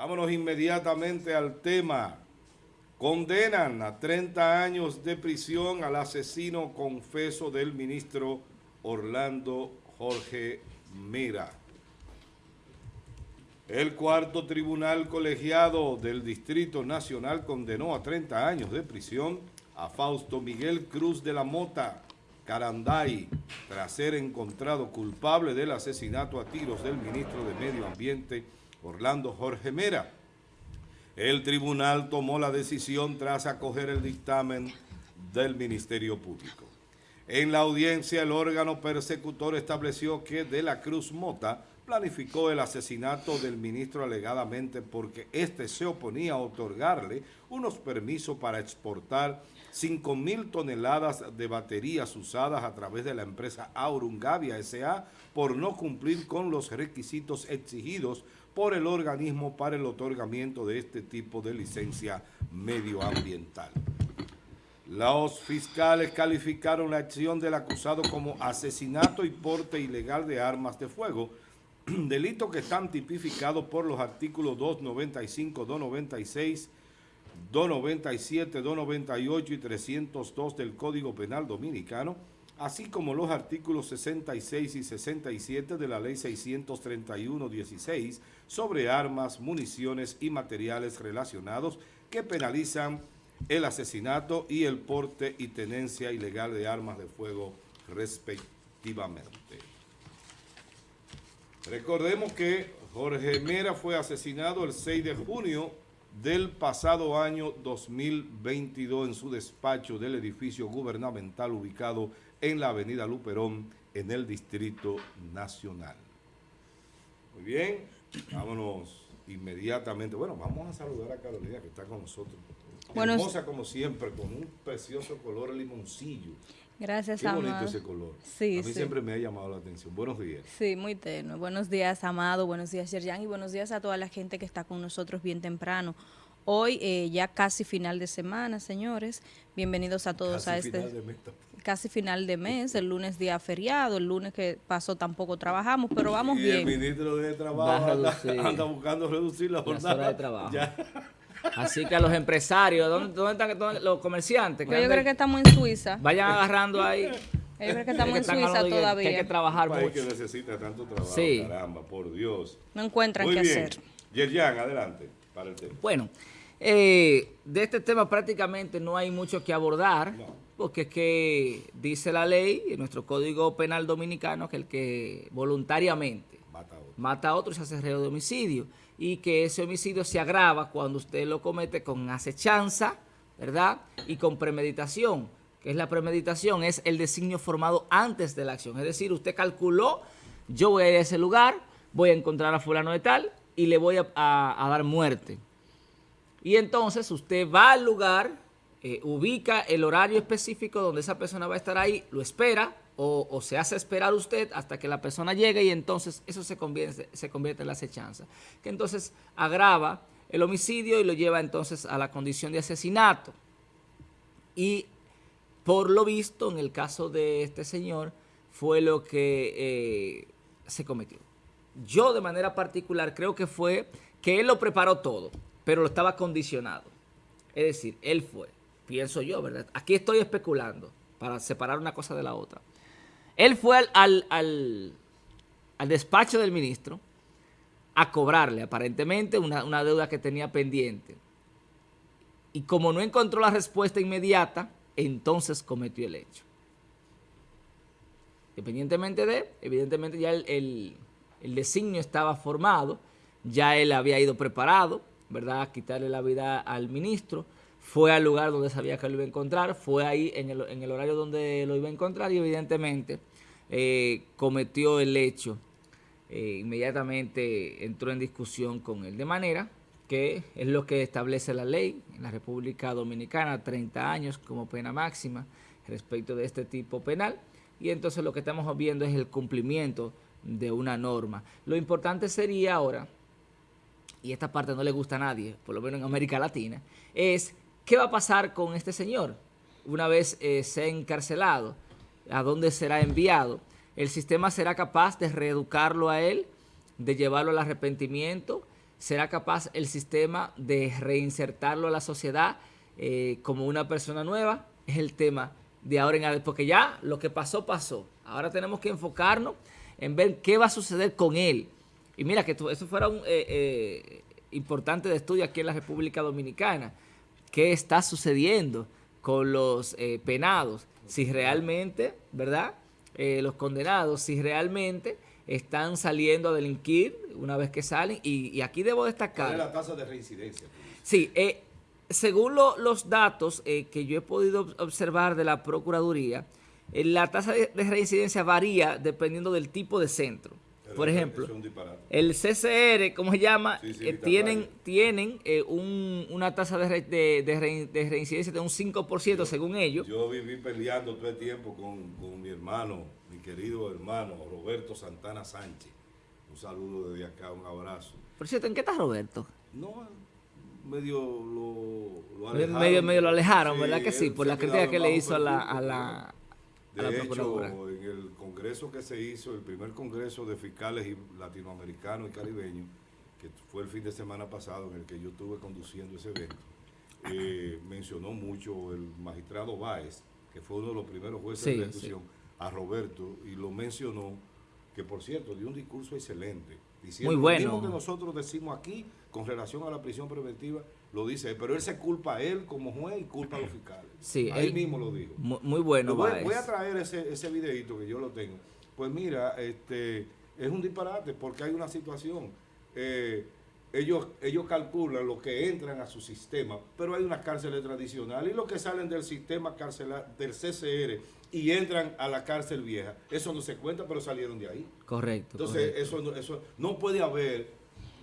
Vámonos inmediatamente al tema. Condenan a 30 años de prisión al asesino confeso del ministro Orlando Jorge Mira. El cuarto tribunal colegiado del Distrito Nacional condenó a 30 años de prisión a Fausto Miguel Cruz de la Mota, Caranday, tras ser encontrado culpable del asesinato a tiros del ministro de Medio Ambiente, Orlando Jorge Mera. El tribunal tomó la decisión tras acoger el dictamen del Ministerio Público. En la audiencia, el órgano persecutor estableció que De la Cruz Mota planificó el asesinato del ministro alegadamente porque éste se oponía a otorgarle unos permisos para exportar 5 mil toneladas de baterías usadas a través de la empresa Aurungavia S.A. por no cumplir con los requisitos exigidos por el organismo para el otorgamiento de este tipo de licencia medioambiental. Los fiscales calificaron la acción del acusado como asesinato y porte ilegal de armas de fuego, delito que están tipificados por los artículos 295, 296, 297, 298 y 302 del Código Penal Dominicano, así como los artículos 66 y 67 de la Ley 631-16 sobre armas, municiones y materiales relacionados que penalizan el asesinato y el porte y tenencia ilegal de armas de fuego respectivamente. Recordemos que Jorge Mera fue asesinado el 6 de junio del pasado año 2022 en su despacho del edificio gubernamental ubicado en la avenida Luperón, en el Distrito Nacional. Muy bien, vámonos inmediatamente. Bueno, vamos a saludar a Carolina que está con nosotros. Bueno, Hermosa como siempre, con un precioso color limoncillo. Gracias, Qué bonito ese color. Sí, a mí siempre me ha llamado la atención. Buenos días. Sí, muy tenue. Buenos días, Amado. Buenos días, Yerjan. Y buenos días a toda la gente que está con nosotros bien temprano. Hoy eh, ya casi final de semana, señores. Bienvenidos a todos a este... casi final de mes, el lunes día feriado, el lunes que pasó tampoco trabajamos, pero vamos y bien. el ministro de Trabajo anda, buscando reducir la jornada. de trabajo. Así que a los empresarios, ¿dónde, están los comerciantes? yo creo que estamos en Suiza. Vayan agarrando ahí. Yo creo que estamos en Suiza todavía. Que hay que trabajar mucho. que necesita tanto trabajo, caramba, por Dios. No encuentran qué hacer. Yerjan, adelante, para el tema. Bueno, eh, de este tema prácticamente no hay mucho que abordar, porque es que dice la ley, en nuestro Código Penal Dominicano, que el que voluntariamente mata a otro, mata a otro se hace reo de homicidio y que ese homicidio se agrava cuando usted lo comete con acechanza, ¿verdad? Y con premeditación, que es la premeditación, es el designio formado antes de la acción. Es decir, usted calculó, yo voy a ir a ese lugar, voy a encontrar a fulano de tal y le voy a, dar muerte. Y entonces usted va al lugar, eh, ubica el horario específico donde esa persona va a estar ahí, lo espera, o, se hace esperar usted hasta que la persona llegue y entonces eso se convierte, en la acechanza, que entonces agrava el homicidio y lo lleva entonces a la condición de asesinato. Y por lo visto, en el caso de este señor, fue lo que eh, se cometió. Yo de manera particular creo que fue que él lo preparó todo, pero lo estaba condicionado. Es decir, él fue, pienso yo, ¿verdad? Aquí estoy especulando para separar una cosa de la otra. Él fue al, al, despacho del ministro a cobrarle aparentemente una, deuda que tenía pendiente. Y como no encontró la respuesta inmediata, entonces cometió el hecho. Independientemente de, evidentemente ya el, el, designio estaba formado, ya él había ido preparado, ¿verdad?, a quitarle la vida al ministro, fue al lugar donde sabía que lo iba a encontrar, fue ahí en el, en el horario donde lo iba a encontrar y evidentemente eh, cometió el hecho, eh, inmediatamente entró en discusión con él. De manera que es lo que establece la ley en la República Dominicana, 30 años como pena máxima respecto de este tipo penal. Y entonces lo que estamos viendo es el cumplimiento de una norma. Lo importante sería ahora, y esta parte no le gusta a nadie, por lo menos en América Latina, es qué va a pasar con este señor una vez eh, sea encarcelado a dónde será enviado. El sistema será capaz de reeducarlo a él, de llevarlo al arrepentimiento será capaz el sistema de reinsertarlo a la sociedad eh, como una persona nueva, es el tema de ahora en adelante, porque ya lo que pasó, pasó. Ahora tenemos que enfocarnos en ver qué va a suceder con él. Y mira, que eso fuera un eh, eh, importante de estudio aquí en la República Dominicana. ¿Qué está sucediendo con los penados? Si realmente, ¿verdad? los condenados, si realmente están saliendo a delinquir una vez que salen. Y, aquí debo destacar... ¿Cuál es la tasa de reincidencia? Sí, eh, según los datos eh, que yo he podido observar de la Procuraduría, eh, la tasa de, reincidencia varía dependiendo del tipo de centro. Por ejemplo, el CCR, ¿cómo se llama? tienen tienen una tasa de, de, reincidencia de un 5% según ellos. Yo viví peleando todo el tiempo con, con mi hermano querido hermano Roberto Santana Sánchez. Un saludo desde acá, un abrazo. Por cierto, ¿en qué está Roberto? No, medio lo, alejaron. Medio, medio lo alejaron, ¿verdad que sí? Por la crítica que le hizo a la, a la, de hecho, en el congreso que se hizo, el primer congreso de fiscales latinoamericanos y caribeños, que fue el fin de semana pasado en el que yo estuve conduciendo ese evento, eh, mencionó mucho el magistrado Báez, que fue uno de los primeros jueces de la institución, a Roberto y lo mencionó, que por cierto dio un discurso excelente, diciendo Muy bueno. lo mismo que nosotros decimos aquí con relación a la prisión preventiva, lo dice, pero él se culpa a él como juez y culpa a los fiscales. Sí, él mismo lo dijo. Muy, bueno. Voy, voy, a traer ese, ese videito que yo lo tengo. Pues mira, este es un disparate porque hay una situación. Eh, ellos, ellos calculan lo que entran a su sistema, pero hay unas cárceles tradicionales y los que salen del sistema carcelar, del CCR y entran a la cárcel vieja, eso no se cuenta, pero salieron de ahí. Correcto. Entonces, Eso, eso no puede haber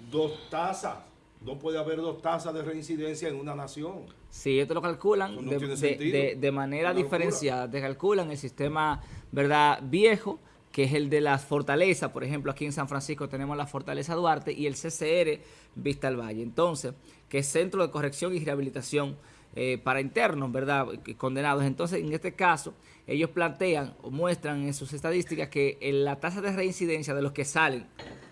dos tasas, no puede haber dos tasas de reincidencia en una nación. Sí, ellos lo calculan de, manera diferenciada, te calculan el sistema verdad viejo, que es el de las fortalezas, por ejemplo, aquí en San Francisco tenemos la Fortaleza Duarte y el CCR Vista al Valle. Entonces, que es Centro de Corrección y Rehabilitación eh, para internos, ¿verdad? Condenados. Entonces, en este caso, ellos plantean o muestran en sus estadísticas que la tasa de reincidencia de los que salen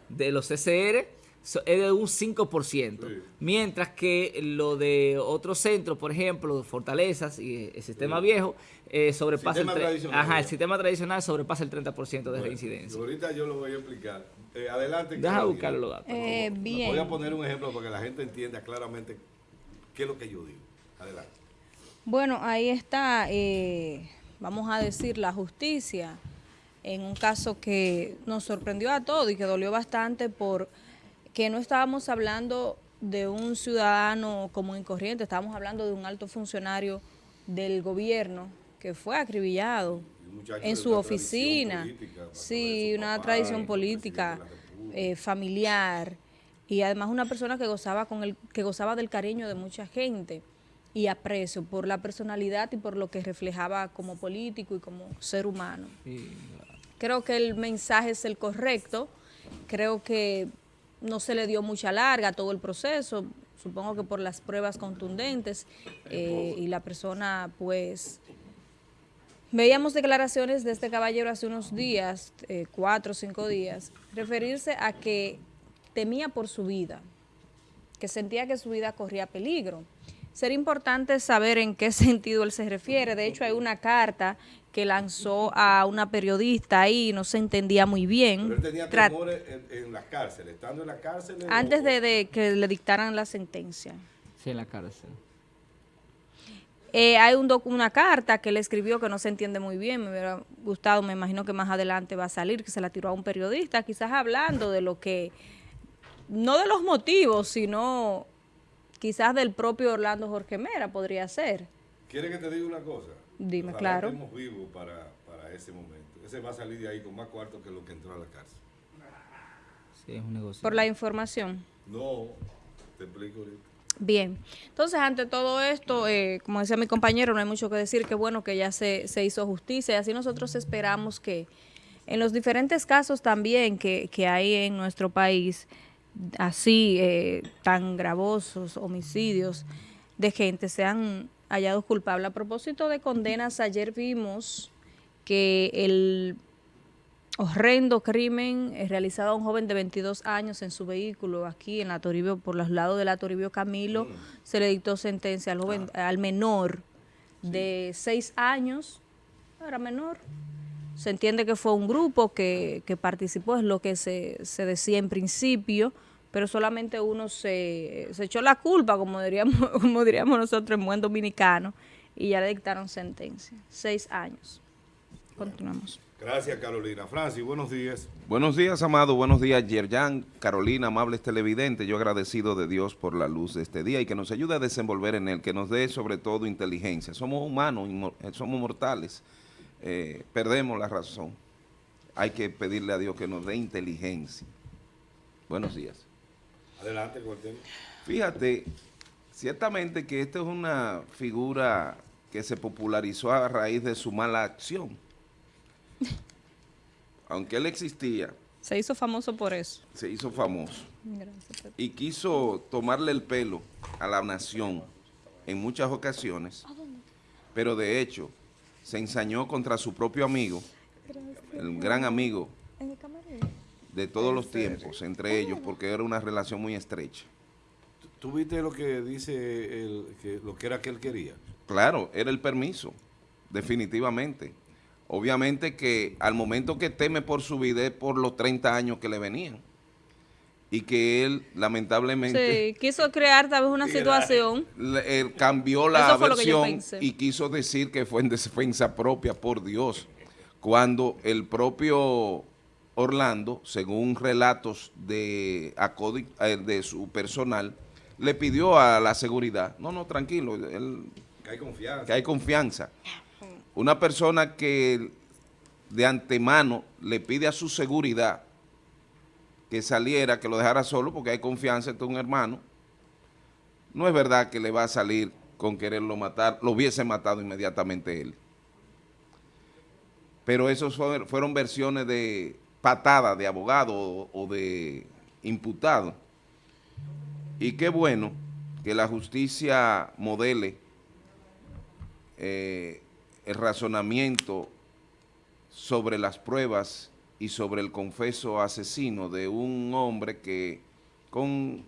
de los CCR es de un 5%, mientras que lo de otros centros, por ejemplo, Fortalezas y el sistema viejo, eh, sobrepasa el, ajá, el sistema tradicional sobrepasa el 30% de reincidencia. Ahorita yo lo voy a explicar. Eh, adelante. Deja buscar los datos. Eh, bien. Voy a poner un ejemplo para que la gente entienda claramente qué es lo que yo digo. Adelante. Bueno, ahí está, eh, vamos a decir, la justicia en un caso que nos sorprendió a todos y que dolió bastante por que no estábamos hablando de un ciudadano común y corriente, estábamos hablando de un alto funcionario del gobierno que fue acribillado en su oficina, sí, una tradición política, eh, familiar. Y además una persona que gozaba con el que gozaba del cariño de mucha gente y aprecio por la personalidad y por lo que reflejaba como político y como ser humano. Creo que el mensaje es el correcto, creo que no se le dio mucha larga todo el proceso, supongo que por las pruebas contundentes eh, y la persona pues... Veíamos declaraciones de este caballero hace unos días, eh, cuatro o cinco días, referirse a que temía por su vida, que sentía que su vida corría peligro. Sería importante saber en qué sentido él se refiere. De hecho, hay una carta que lanzó a una periodista ahí, no se entendía muy bien. Pero él tenía temores en, la cárcel, estando en la cárcel. Antes de, que le dictaran la sentencia. Sí, en la cárcel. Eh, hay un una carta que él escribió que no se entiende muy bien, me hubiera gustado, me imagino que más adelante va a salir, que se la tiró a un periodista, quizás hablando de lo que, no de los motivos, sino quizás del propio Orlando Jorge Mera podría ser. ¿Quiere que te diga una cosa? Dime, claro. Estamos vivos para, para ese momento. Ese va a salir de ahí con más cuartos que lo que entró a la cárcel. Sí, es un negocio. ¿Por la información? No, te explico ahorita. Bien, entonces ante todo esto, eh, como decía mi compañero, no hay mucho que decir, que bueno que ya se, se hizo justicia y así nosotros esperamos que en los diferentes casos también que, que hay en nuestro país, así eh, tan gravosos, homicidios de gente, sean hallados culpables. A propósito de condenas, ayer vimos que el horrendo crimen eh, realizado a un joven de 22 años en su vehículo aquí en la Toribio, por los lados de la Toribio Camilo. Mm. Se le dictó sentencia al joven, ah. al menor de 6 años, era menor. Se entiende que fue un grupo que, que participó, es lo que se, se decía en principio, pero solamente uno se, se echó la culpa, como diríamos, como diríamos nosotros en buen dominicano, y ya le dictaron sentencia. Seis años. Continuamos. Gracias, Carolina. Francis, buenos días. Buenos días, Amado. Buenos días, Yerjan, Carolina, amables televidentes. Yo agradecido de Dios por la luz de este día y que nos ayude a desenvolver en él, que nos dé sobre todo inteligencia. Somos humanos, eh, somos mortales, eh, perdemos la razón. Hay que pedirle a Dios que nos dé inteligencia. Buenos días. Adelante, Cortés. Fíjate, ciertamente que esta es una figura que se popularizó a raíz de su mala acción aunque él existía. Se hizo famoso por eso. Se hizo famoso. y quiso tomarle el pelo a la nación en muchas ocasiones, pero de hecho se ensañó contra su propio amigo, el gran amigo de todos los tiempos, entre ellos, porque era una relación muy estrecha. ¿Tú viste lo que dice, el, que, lo que era que él quería? Claro, era el permiso, definitivamente. Obviamente que al momento que teme por su vida es por los 30 años que le venían. Y que él, lamentablemente... Sí, quiso crear tal vez una situación. él cambió la versión y quiso decir que fue en defensa propia, por Dios. Cuando el propio Orlando, según relatos de, eh, de su personal, le pidió a la seguridad, no, no, tranquilo, él, que hay confianza. Que hay confianza una persona que de antemano le pide a su seguridad que saliera, que lo dejara solo porque hay confianza entre un hermano, no es verdad que le va a salir con quererlo matar, lo hubiese matado inmediatamente él. Pero esos fueron versiones de patada de abogado o de imputado. Y qué bueno que la justicia modele eh, el razonamiento sobre las pruebas y sobre el confeso asesino de un hombre que con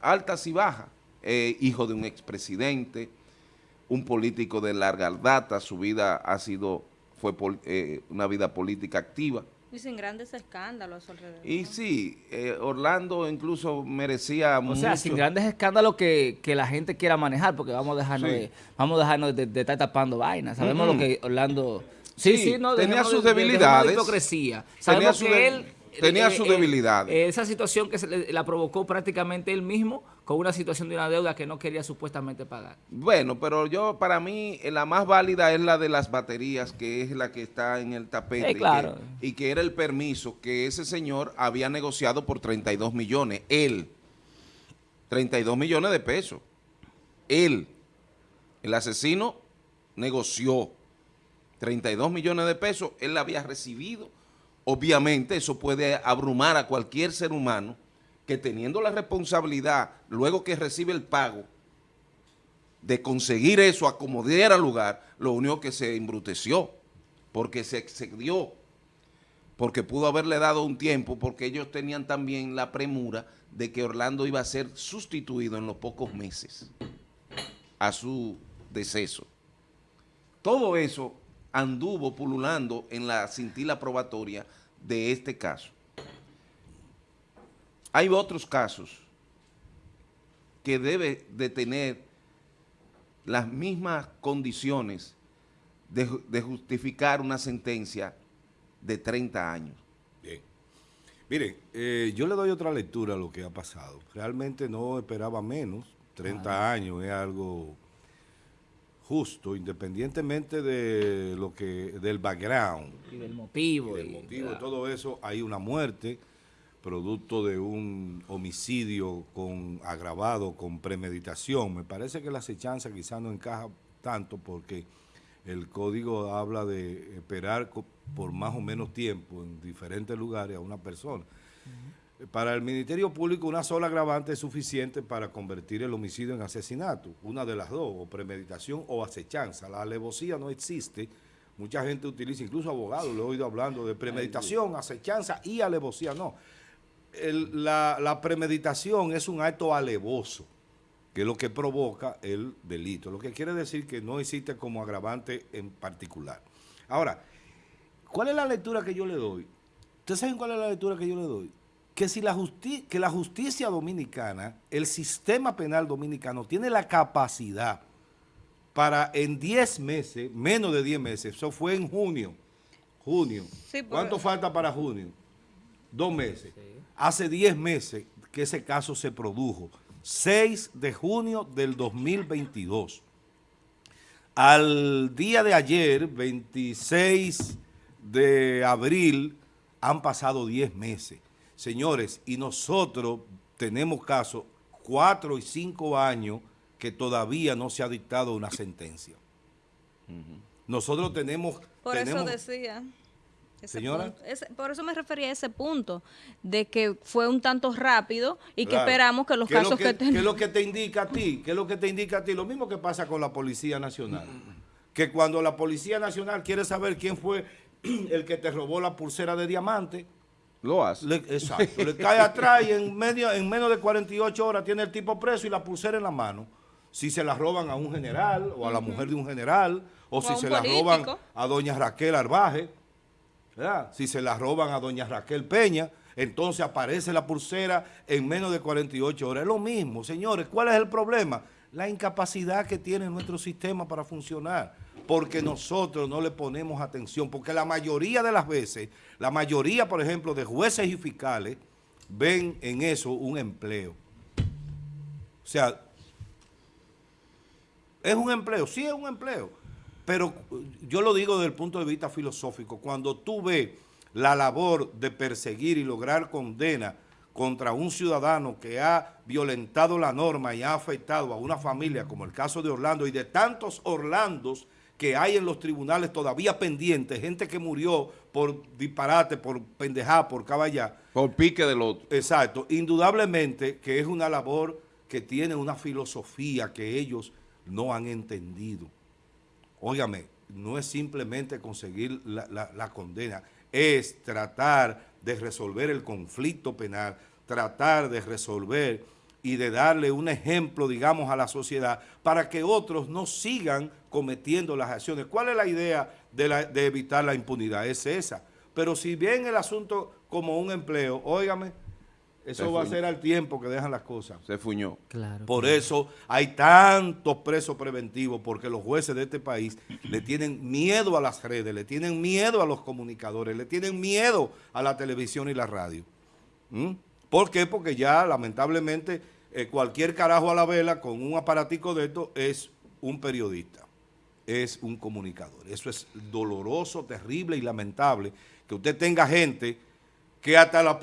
altas y bajas, eh, hijo de un expresidente, un político de larga data, su vida ha sido, fue eh, una vida política activa, y sin grandes escándalos alrededor. Y sí, eh, Orlando incluso merecía O sea, sin grandes escándalos que, la gente quiera manejar, porque vamos a dejarnos de, vamos a dejarnos de, estar tapando vainas. Sabemos lo que Orlando... Sí, sí, no, tenía sus debilidades. hipocresía. Sabemos que él Tenía su debilidad. esa situación que se la provocó prácticamente él mismo con una situación de una deuda que no quería supuestamente pagar. Bueno, pero yo, para mí, eh, la más válida es la de las baterías, que es la que está en el tapete. claro. y, que, era el permiso que ese señor había negociado por 32 millones. Él. 32 millones de pesos. Él. El asesino negoció 32 millones de pesos. Él la había recibido Obviamente eso puede abrumar a cualquier ser humano que teniendo la responsabilidad, luego que recibe el pago, de conseguir eso, acomodar al lugar, lo único que se embruteció, porque se excedió, porque pudo haberle dado un tiempo, porque ellos tenían también la premura de que Orlando iba a ser sustituido en los pocos meses a su deceso. Todo eso anduvo pululando en la cintila probatoria de este caso. Hay otros casos que debe de tener las mismas condiciones de, justificar una sentencia de 30 años. Bien. Miren, eh, yo le doy otra lectura a lo que ha pasado. Realmente no esperaba menos. 30 años es algo justo, independientemente de lo que del background. Y del motivo. Y del motivo, todo eso, hay una muerte producto de un homicidio con agravado, con premeditación. Me parece que la acechanza quizás no encaja tanto porque el código habla de esperar por más o menos tiempo en diferentes lugares a una persona. Para el Ministerio Público una sola agravante es suficiente para convertir el homicidio en asesinato, una de las dos, o premeditación o acechanza. La alevosía no existe, mucha gente utiliza, incluso abogados, lo he oído hablando de premeditación, acechanza y alevosía. No, la, la premeditación es un acto alevoso que es lo que provoca el delito. Lo que quiere decir que no existe como agravante en particular. Ahora, ¿cuál es la lectura que yo le doy? ¿Ustedes saben cuál es la lectura que yo le doy? Que si la, que la justicia dominicana, el sistema penal dominicano, tiene la capacidad para en 10 meses, menos de 10 meses, eso fue en junio, junio. ¿Cuánto falta para junio? Dos meses. Hace 10 meses que ese caso se produjo. 6 de junio del 2022. Al día de ayer, 26 de abril, han pasado 10 meses. Señores, y nosotros tenemos casos 4 y 5 años que todavía no se ha dictado una sentencia. Nosotros tenemos... Por eso decía... Señora. por eso me refería a ese punto, de que fue un tanto rápido y que esperamos que los casos que, que, ¿Qué es lo que te indica a ti? ¿Qué es lo que te indica a ti? Lo mismo que pasa con la Policía Nacional. Que cuando la Policía Nacional quiere saber quién fue el que te robó la pulsera de diamante, lo hace. exacto. le cae atrás y en, medio, en menos de 48 horas tiene el tipo preso y la pulsera en la mano. Si se la roban a un general o a la mujer de un general, o, si se la roban a doña Raquel Arbaje, si se la roban a doña Raquel Peña, entonces aparece la pulsera en menos de 48 horas. Es lo mismo, señores. ¿Cuál es el problema? La incapacidad que tiene nuestro sistema para funcionar. Porque nosotros no le ponemos atención. Porque la mayoría de las veces, la mayoría, por ejemplo, de jueces y fiscales, ven en eso un empleo. O sea, ¿es un empleo? Sí es un empleo pero yo lo digo desde el punto de vista filosófico, cuando tú ves la labor de perseguir y lograr condena contra un ciudadano que ha violentado la norma y ha afectado a una familia, como el caso de Orlando, y de tantos Orlandos que hay en los tribunales todavía pendientes, gente que murió por disparate, por pendejada, por caballá. Por pique del otro. Exacto. Indudablemente que es una labor que tiene una filosofía que ellos no han entendido. Óigame, no es simplemente conseguir la, condena, es tratar de resolver el conflicto penal, tratar de resolver y de darle un ejemplo, digamos, a la sociedad para que otros no sigan cometiendo las acciones. ¿Cuál es la idea de, de evitar la impunidad? Es esa. Pero si bien el asunto como un empleo, óigame, eso va a ser al tiempo que dejan las cosas. Se fuñó. Claro. Por eso hay tantos presos preventivos, porque los jueces de este país le tienen miedo a las redes, le tienen miedo a los comunicadores, le tienen miedo a la televisión y la radio. ¿Mm? ¿Por qué? Porque ya, lamentablemente, eh, cualquier carajo a la vela con un aparatico de esto es un periodista, es un comunicador. Eso es doloroso, terrible y lamentable que usted tenga gente que hasta la,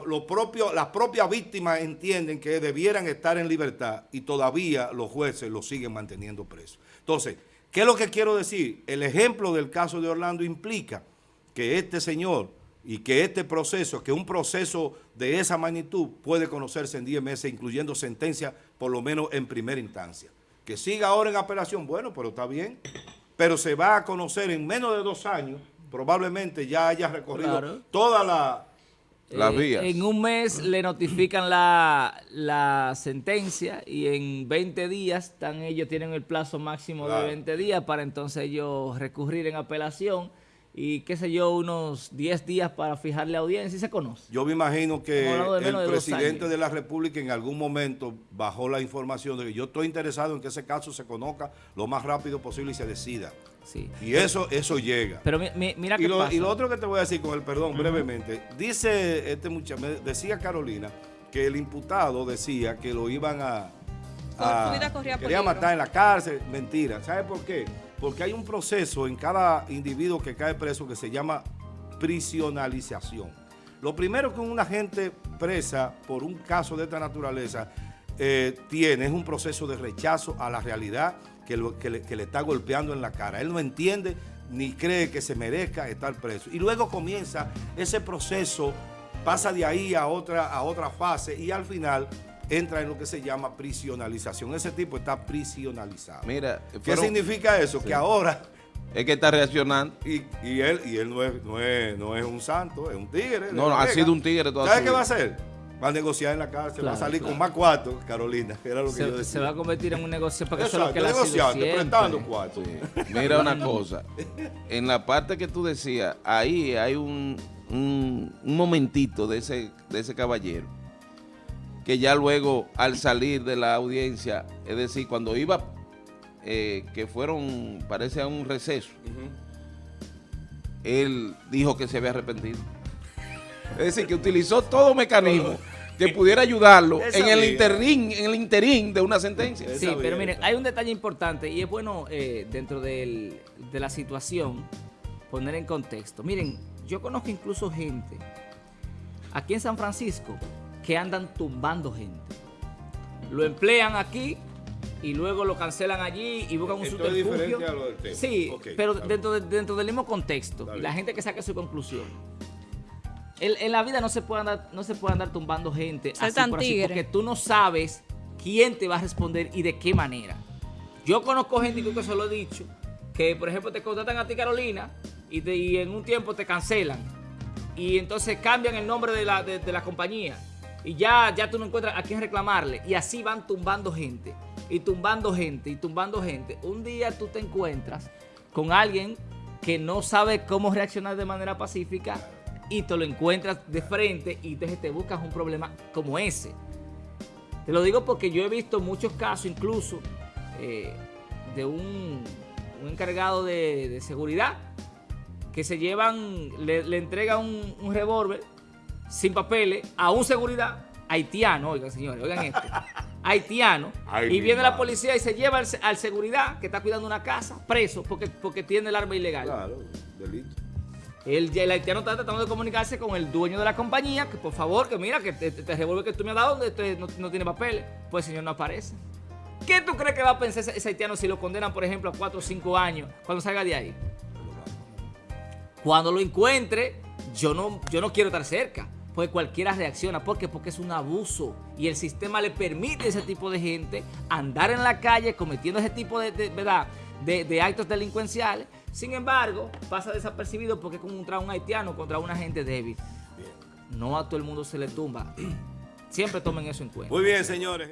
las propias víctimas entienden que debieran estar en libertad y todavía los jueces los siguen manteniendo presos. Entonces, ¿qué es lo que quiero decir? El ejemplo del caso de Orlando implica que este señor y que este proceso, que un proceso de esa magnitud puede conocerse en 10 meses, incluyendo sentencia por lo menos en primera instancia. Que siga ahora en apelación, bueno, pero está bien, pero se va a conocer en menos de dos años, probablemente ya haya recorrido toda la eh, en un mes le notifican la, sentencia y en 20 días están ellos tienen el plazo máximo de 20 días para entonces ellos recurrir en apelación y qué sé yo, unos 10 días para fijarle audiencia y se conoce. Yo me imagino que el presidente de la República en algún momento bajó la información de que yo estoy interesado en que ese caso se conozca lo más rápido posible y se decida. Sí. Y eso eso llega. Pero mira y lo, Y lo otro que te voy a decir con el perdón brevemente, dice este muchacho, decía Carolina que el imputado decía que lo iban a... a quería matar en la cárcel. Mentira. ¿Sabe por qué? Porque hay un proceso en cada individuo que cae preso que se llama prisionalización. Lo primero que una gente presa por un caso de esta naturaleza eh, tiene es un proceso de rechazo a la realidad que, le, está golpeando en la cara. Él no entiende ni cree que se merezca estar preso. Y luego comienza ese proceso, pasa de ahí a otra, a otra fase y al final entra en lo que se llama prisionalización. Ese tipo está prisionalizado. Mira, ¿qué significa eso? Que ahora Es que está reaccionando. Y, y él, y él no, es, no, es, no es un santo, es un tigre. No, ha sido un tigre toda ¿Sabes qué va a hacer? Va a negociar en la cárcel, va a salir con más cuartos, Carolina, era lo que se, yo decía. Se va a convertir en un negocio para que eso es lo que negociando, prestando cuartos. Mira una cosa, en la parte que tú decías, ahí hay un, un, momentito de ese, de ese caballero, que ya luego al salir de la audiencia, es decir, cuando iba, eh, que fueron, parece a un receso, él dijo que se había arrepentido. Es decir, que utilizó todo mecanismo que pudiera ayudarlo en el, interín, en el interín de una sentencia. Sí, pero miren, hay un detalle importante y es bueno eh, dentro de la situación poner en contexto. Miren, yo conozco incluso gente aquí en San Francisco que andan tumbando gente. Lo emplean aquí y luego lo cancelan allí y buscan un Esto subterfugio. a lo del tema. Sí, pero dentro, dentro del mismo contexto. Y la gente que saque su conclusión. En, la vida no se puede andar, no se puede andar tumbando gente así por así, porque tú no sabes quién te va a responder y de qué manera. Yo conozco gente, que se lo he dicho, que por ejemplo te contratan a ti Carolina y, en un tiempo te cancelan y entonces cambian el nombre de la, de, la compañía y ya, ya tú no encuentras a quién reclamarle y así van tumbando gente y tumbando gente y tumbando gente. Un día tú te encuentras con alguien que no sabe cómo reaccionar de manera pacífica y te lo encuentras de frente y entonces te buscas un problema como ese. Te lo digo porque yo he visto muchos casos incluso eh, de un, encargado de, seguridad que se llevan, le, entrega un, revólver sin papeles a un seguridad haitiano, oigan señores, oigan esto, haitiano, y viene la policía y se lleva al, seguridad que está cuidando una casa preso porque, porque tiene el arma ilegal. Claro, delito. El, el, haitiano está tratando de comunicarse con el dueño de la compañía, que por favor, que mira, que te, te, que tú me has dado donde este no, tiene papeles. Pues el señor no aparece. ¿Qué tú crees que va a pensar ese, haitiano si lo condenan, por ejemplo, a 4 o 5 años cuando salga de ahí? Cuando lo encuentre, yo no, yo no quiero estar cerca. Porque cualquiera reacciona. ¿Por qué? Porque es un abuso. Y el sistema le permite a ese tipo de gente andar en la calle cometiendo ese tipo de, ¿verdad? de actos delincuenciales sin embargo, pasa desapercibido porque es contra un haitiano, contra una gente débil. No a todo el mundo se le tumba. Siempre tomen eso en cuenta. Muy bien, señores.